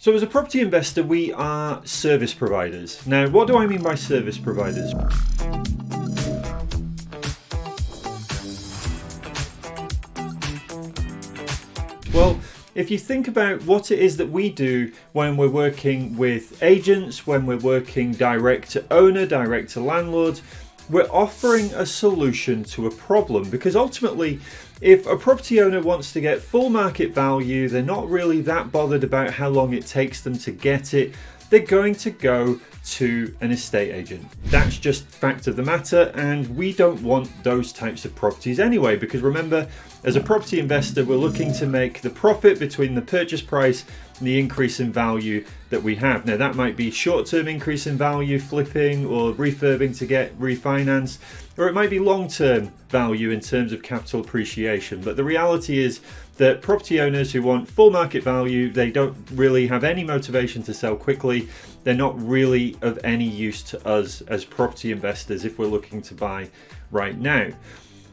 So as a property investor, we are service providers. Now, what do I mean by service providers? Well, if you think about what it is that we do when we're working with agents, when we're working direct to owner, direct to landlord, we're offering a solution to a problem because ultimately if a property owner wants to get full market value, they're not really that bothered about how long it takes them to get it, they're going to go to an estate agent. That's just fact of the matter and we don't want those types of properties anyway because remember as a property investor we're looking to make the profit between the purchase price the increase in value that we have. Now that might be short-term increase in value flipping or refurbing to get refinanced or it might be long-term value in terms of capital appreciation but the reality is that property owners who want full market value they don't really have any motivation to sell quickly they're not really of any use to us as property investors if we're looking to buy right now.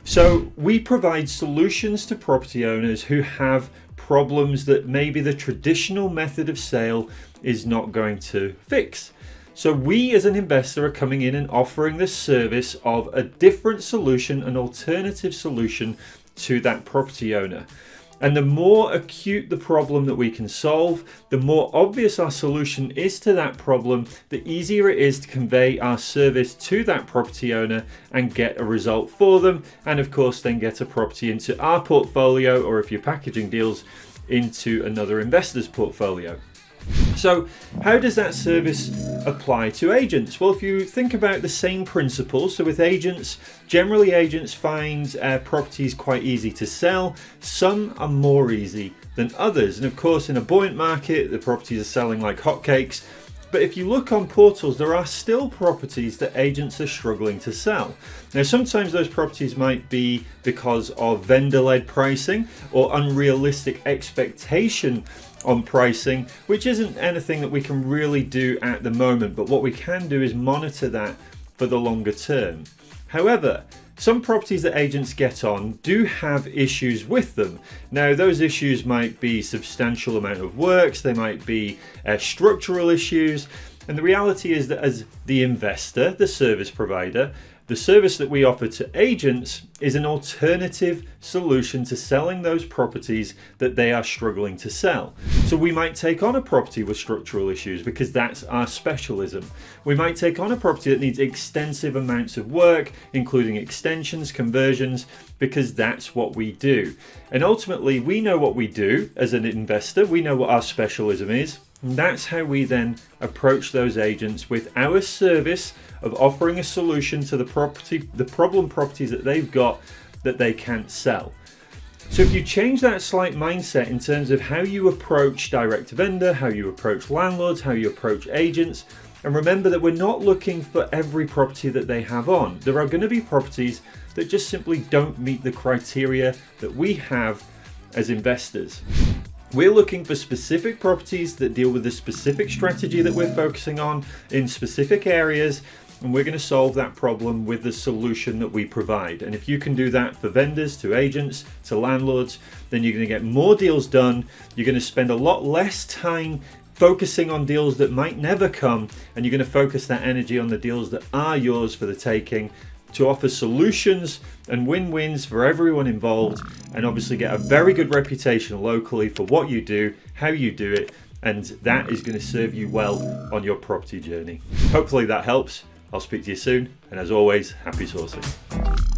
So we provide solutions to property owners who have problems that maybe the traditional method of sale is not going to fix. So we as an investor are coming in and offering the service of a different solution, an alternative solution to that property owner. And the more acute the problem that we can solve, the more obvious our solution is to that problem, the easier it is to convey our service to that property owner and get a result for them. And of course, then get a property into our portfolio, or if you're packaging deals, into another investor's portfolio. So how does that service apply to agents? Well, if you think about the same principles, so with agents, generally agents find uh, properties quite easy to sell. Some are more easy than others. And of course, in a buoyant market, the properties are selling like hotcakes. But if you look on portals, there are still properties that agents are struggling to sell. Now, sometimes those properties might be because of vendor-led pricing or unrealistic expectation on pricing, which isn't anything that we can really do at the moment. But what we can do is monitor that for the longer term. However, some properties that agents get on do have issues with them. Now those issues might be substantial amount of works, they might be uh, structural issues, and the reality is that as the investor, the service provider, the service that we offer to agents is an alternative solution to selling those properties that they are struggling to sell. So we might take on a property with structural issues because that's our specialism. We might take on a property that needs extensive amounts of work, including extensions, conversions, because that's what we do. And ultimately, we know what we do as an investor. We know what our specialism is. And that's how we then approach those agents with our service of offering a solution to the property, the problem properties that they've got that they can't sell. So if you change that slight mindset in terms of how you approach direct vendor, how you approach landlords, how you approach agents, and remember that we're not looking for every property that they have on. There are going to be properties that just simply don't meet the criteria that we have as investors. We're looking for specific properties that deal with the specific strategy that we're focusing on in specific areas and we're going to solve that problem with the solution that we provide. And if you can do that for vendors, to agents, to landlords, then you're going to get more deals done. You're going to spend a lot less time focusing on deals that might never come and you're going to focus that energy on the deals that are yours for the taking to offer solutions and win-wins for everyone involved and obviously get a very good reputation locally for what you do, how you do it, and that is going to serve you well on your property journey. Hopefully that helps. I'll speak to you soon, and as always, happy sourcing.